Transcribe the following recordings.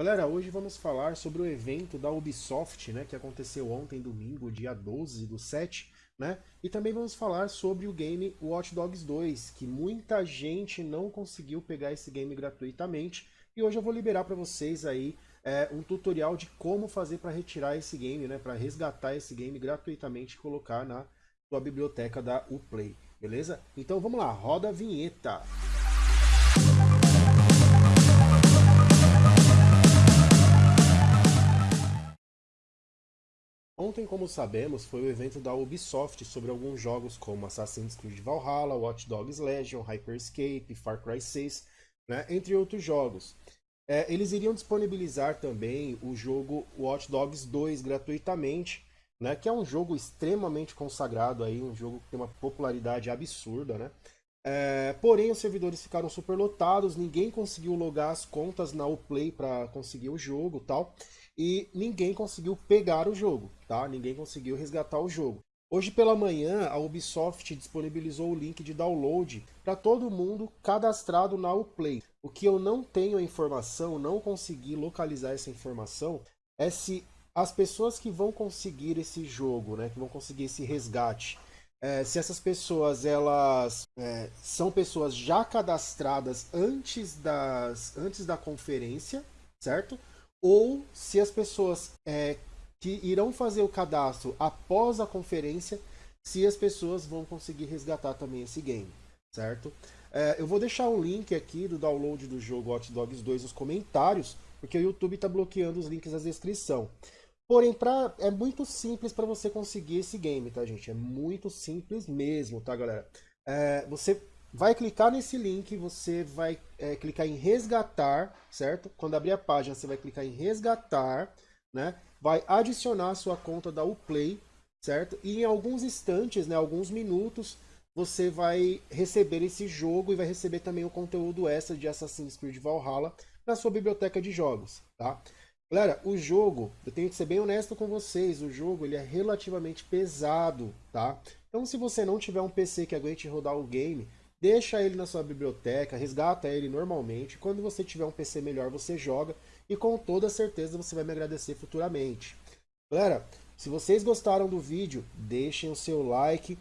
Galera, hoje vamos falar sobre o evento da Ubisoft, né, que aconteceu ontem, domingo, dia 12 do 7, né? E também vamos falar sobre o game Watch Dogs 2, que muita gente não conseguiu pegar esse game gratuitamente, e hoje eu vou liberar para vocês aí é, um tutorial de como fazer para retirar esse game, né, para resgatar esse game gratuitamente e colocar na sua biblioteca da Uplay, beleza? Então vamos lá, roda a vinheta! Ontem, como sabemos, foi o evento da Ubisoft sobre alguns jogos como Assassin's Creed Valhalla, Watch Dogs Legion, Hyperscape, Far Cry 6, né, entre outros jogos. É, eles iriam disponibilizar também o jogo Watch Dogs 2 gratuitamente, né, que é um jogo extremamente consagrado, aí, um jogo que tem uma popularidade absurda. Né? É, porém, os servidores ficaram superlotados, ninguém conseguiu logar as contas na Uplay para conseguir o jogo tal e ninguém conseguiu pegar o jogo, tá? Ninguém conseguiu resgatar o jogo. Hoje pela manhã, a Ubisoft disponibilizou o link de download para todo mundo cadastrado na Uplay. O que eu não tenho a informação, não consegui localizar essa informação, é se as pessoas que vão conseguir esse jogo, né, que vão conseguir esse resgate, é, se essas pessoas elas é, são pessoas já cadastradas antes, das, antes da conferência, certo? ou se as pessoas é, que irão fazer o cadastro após a conferência, se as pessoas vão conseguir resgatar também esse game, certo? É, eu vou deixar um link aqui do download do jogo Hot Dogs 2 nos comentários, porque o YouTube está bloqueando os links na descrição. Porém, pra, é muito simples para você conseguir esse game, tá, gente? É muito simples mesmo, tá, galera? É, você vai clicar nesse link, você vai é, clicar em resgatar, certo? Quando abrir a página, você vai clicar em resgatar, né? Vai adicionar a sua conta da Uplay, certo? E em alguns instantes, né, alguns minutos, você vai receber esse jogo e vai receber também o conteúdo extra de Assassin's Creed Valhalla na sua biblioteca de jogos, tá? Galera, o jogo, eu tenho que ser bem honesto com vocês, o jogo ele é relativamente pesado, tá? Então se você não tiver um PC que aguente rodar o game, deixa ele na sua biblioteca, resgata ele normalmente. Quando você tiver um PC melhor, você joga e com toda certeza você vai me agradecer futuramente. Galera, se vocês gostaram do vídeo, deixem o seu like.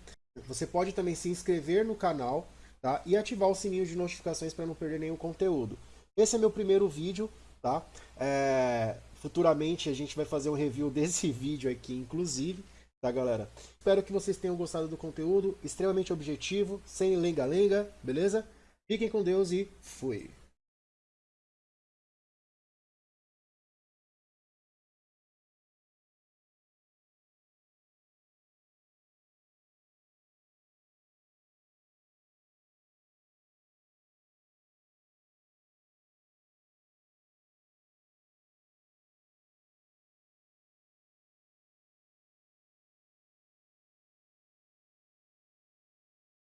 Você pode também se inscrever no canal tá? e ativar o sininho de notificações para não perder nenhum conteúdo. Esse é meu primeiro vídeo, tá? É... Futuramente a gente vai fazer um review desse vídeo aqui, inclusive tá galera? Espero que vocês tenham gostado do conteúdo, extremamente objetivo, sem lenga-lenga, beleza? Fiquem com Deus e fui!